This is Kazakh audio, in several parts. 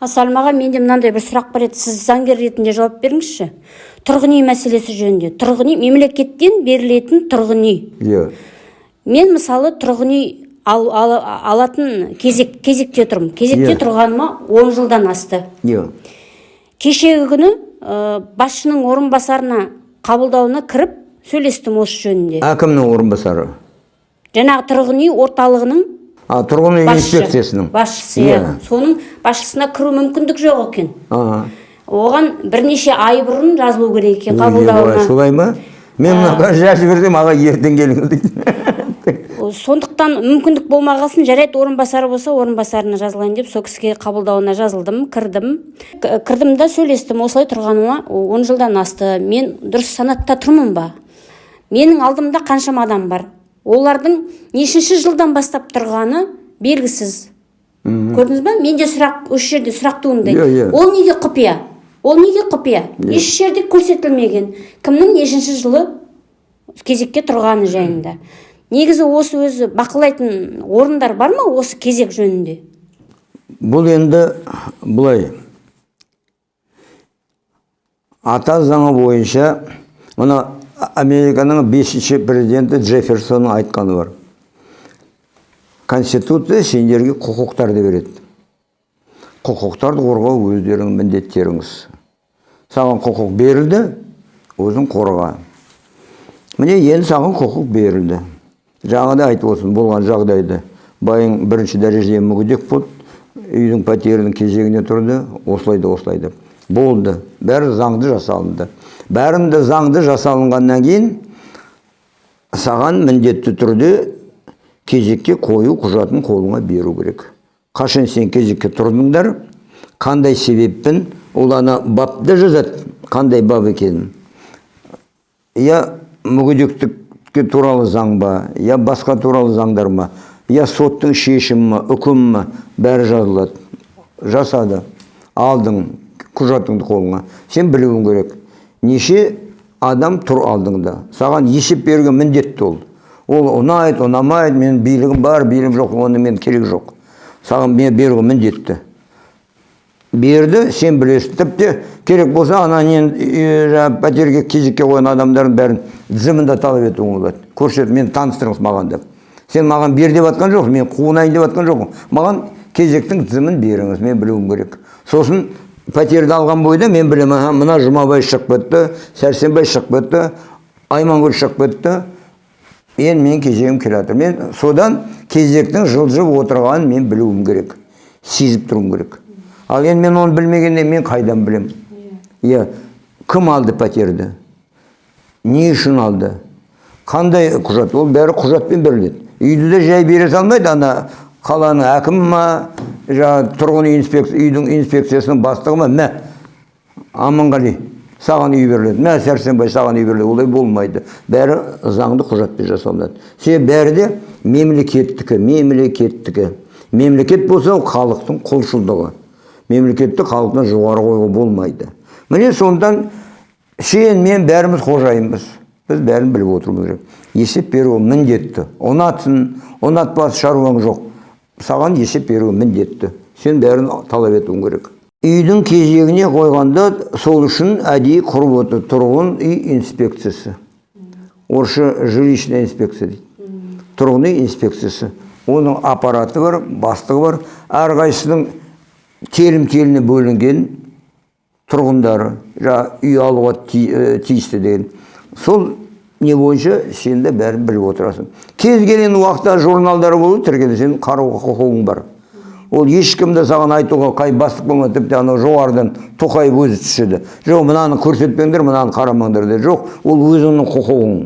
асалым аға менде мынандай бір сұрақ бар еді. Сіз заңгер ретінде жауап беріңізші. Тұрғын үй мәселесі жөнінде. Тұрғын үй мемлекеттен берілетін тұрғын үй. Иә. Мен мысалы тұрғын үй ал, ал- алатын кезек кезекте тұрмын. Кезекте Иә. тұрғаныма 10 жылдан асты. Иә. Кешегі күні ә, басшының орынбасарына қабылдауына кіріп сөйлестім осы жөнінде. Әкімнің орынбасары? Жаңағы тұрғын үй орталығының а тұрғын үй инспекциясының? Басшысы иә. Соның басшысына кіру мүмкіндік жоқ екен. Оған бірнеше ай бұрын жазылу керек екен қабылдауына. Солай ма? Мен мына жазып берсем аға ертең келіңіз дейді. Сондықтан мүмкіндік болмағасын жарайды орынбасары болса орынбасарына жазылайын деп сол кісіге қабылдауына жазылдым кірдім. Кірдім да сөйлестім осылай тұрғаныма он жылдан асты. Мен дұрыс санатта тұрмын ба? Менің алдымда қаншама адам бар. Олардың нешінші жылдан бастап тұрғаны белгісіз. Көрдіңіз ба менде сұрақ осы жерде сұрақ туындайды Иә, иә. ол неге құпия? Ол неге құпия? Еш жерде көрсетілмеген. Кімнің нешінші жылы кезекке тұрғаны жайында. Негізі осы өзі бақылайтын орындар бар ма осы кезек жөнінде? Бұл енді былай. Ата заңы бойынша мына американың бесінші президенті джефферсонның айтқаны бар. Конституция сендерге құқықтарды береді. Құқықтарды қорғау өздеріңнің міндеттеріңіз. Саған құқық берілді өзің қорға. Міне енді саған құқық берілді. Жаңағыдай айтып отырсың болған жағдайды. Байың бірінші дәрежеде мүгедек болды үйдің пәтерінің кезегіне тұрды осылай да осылай да болды бәрі заңды жасалынды бәрінде заңды жасалынғаннан кейін саған міндетті түрде кезекке қою құжатын қолыңа беру керек қашан сен кезекке тұрдыңдар қандай себеппен ол ана бапта жазады қандай бап екенін я мүгедектікке туралы заң ба я басқа туралы заңдар ма я соттың шешімі ма үкімі ма бәрі жазылады жасады алдың құжатыңды қолыңа. Сен білуің керек. Неше адам тұр алдыңда. Саған есеп беруге міндетті ол. Ол ұнайды ұнамайды менің билігім бар билігім жоқ оны мен керек жоқ. Саған мен беруге міндетті. Берді сен білесің. Тіпті керек болса ана нені жаңағы пәтерге кезекке қойған адамдардың бәрін тізімін де талап етуіңе болады. Көрсет мені таныстырыңыз маған деп. Сен маған бер деп жатқан жоқсың мен қуынайын деп жатқан жоқпын маған кезектің тізімін беріңіз мен білуім керек. Сосын пәтерді алған бойда мен білемін аха мына жұмабай шығып кетті сәрсенбай шығып кетті аймангүл шығып кетті енді менің кезегім келе жатыр мен содан кезектің жылжып отырғанын мен білуім керек сезіп тұруым керек. Ал енді мен оны білмегенде мен қайдан білемін иә. Кім алды пәтерді? Не үшін алды? Қандай құжат? Ол бәрі құжатпен беріледі. Үйді де жай бере салмайды ана қаланың әкімі ма жаңағы тұрғын үй инспекция үйдің инспекциясының бастығы ма? Мә аманғали саған үй беріледі. Мә сәрсенбай саған үй беріледі. Олай болмайды. Бәрі заңды құжатпен жасалынады. Себебі бәрі де мемлекеттікі мемлекеттікі. Мемлекет болса ол халықтың құлшылдығы. Мемлекетті халықтан жоғары қоюға болмайды. Міне сондықтан сен мен бәріміз қожайынбыз. Біз бәрін біліп отыруымыз керек. Есеп беру міндетті. Ұнатсын. Ұнатпас шаруаң жоқ. Саған есеп беру міндетті. Сен бәрін талап етуің керек. Үйдің кезегіне қойғанда сол үшін әдейі құрып отыр тұрғын үй инспекциясы. Орысша жилищная инспекция дейді. Тұрғын үй инспекциясы. Оның аппараты бар бастығы бар. Әрқайсысының телім теліне бөлінген тұрғындары жаңағы үй алуға ти- тиісті деген. Сол не бойынша сен де бәрін біліп отырасың. Кез келген уақытта журналдар болады тіркеледі сен қарауға құқығың бар. Ол ешкім де саған айтуға қай бастық болмайды тіпті анау жоғарыдан тоқаев өзі түседі. Жоқ мынаны көрсетпеңдер мынаны қарамаңдар деді. Жоқ ол өзіңнің құқығың.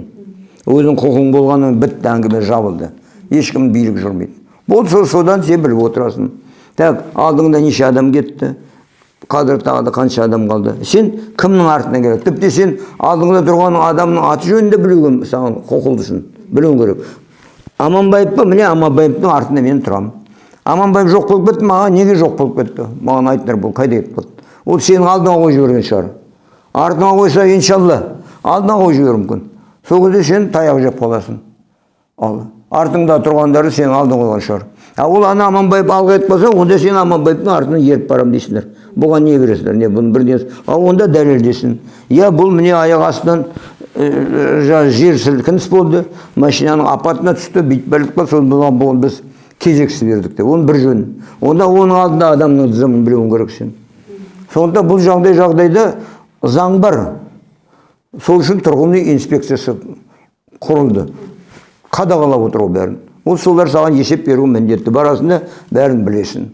Өзің құқығың болғанымен бітті әңгіме жабылды. Ешкім билік жүрмейді болды сол содан сен біліп отырасың. Так алдыңда неше адам кетті? Қазір тағы да қанша адам қалды сен кімнің артынан келеді тіпті сен алдыңда тұрған адамның аты жөнін де білуге саған құқылысың білуің керек аманбаев па міне аманбаевтың артында мен тұрамын аманбаев жоқ болып кетті маған неге жоқ болып кетті маған айтыңдар бұл қайда кетіп қалды ол сенің алдыңа қойып жіберген шығар артыңа қойса иншалла алдыңа қойып жіберуі мүмкін сол кезде сен таяқ жеп қаласың ал артыңда тұрғандары сенің алдыңа қойған шығар а ол ана аманбаев алға кетіп қалса онда сен аманбаевтың артынан еріп барамын дейсіңдер бұған не кіресіңдер не бұны бірдеңе ал онда дәлелдесін иә бұл міне аяқ астынан ә, жаңағы жер сілкініс болды. Машинаның апатына түсті бүйтіп қалды соны бұған біз кезексіз бердік деп. Оның бір жөні онда оның алдында адамның тізімін білуің керек сен. Сонда бұл жағдай жағдайда заң бар. Сол үшін тұрғын үй инспекциясы құрылды. Қадағалап отыр ол бәрін. Ол солар саған есеп беруі міндетті барасың да бәрін білесің.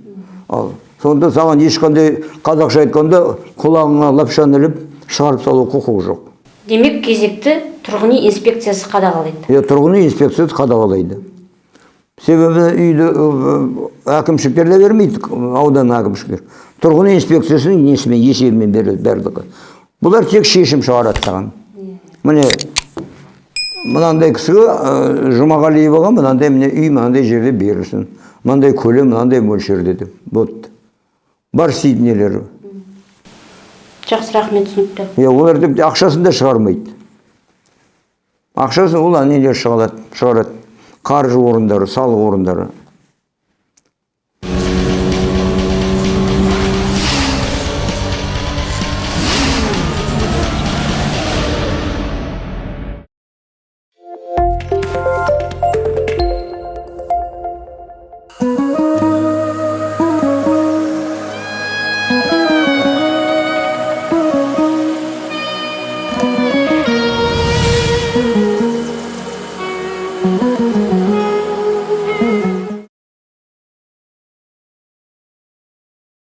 Ал сонда саған ешқандай қазақша айтқанда құлағыңа лапшаны іліп шығарып салу құқығы жоқ. Демек кезекті тұрғын үй инспекциясы қадағалайды. Иә тұрғын үй инспекциясы қадағалайды. Себебі үйді әкімшіліктер де бермейді аудан әкімшіліктер. Тұрғын үй инспекциясының несімен есебімен береді барлығы бұлар тек шешім шығарады саған. Міне мынандай кісіге ә, жұмағалиеваға мынандай міне үй мынандай жерде берілсін. Мынандай көлем мынандай мөлшерде деп. Вот. Бар істейтін нелері жақсы рахмет түсінікті. Иә олар тіпті ақшасын да шығармайды. Ақшасын ол нелер шығарады шығарады. Қаржы орындары салық орындары.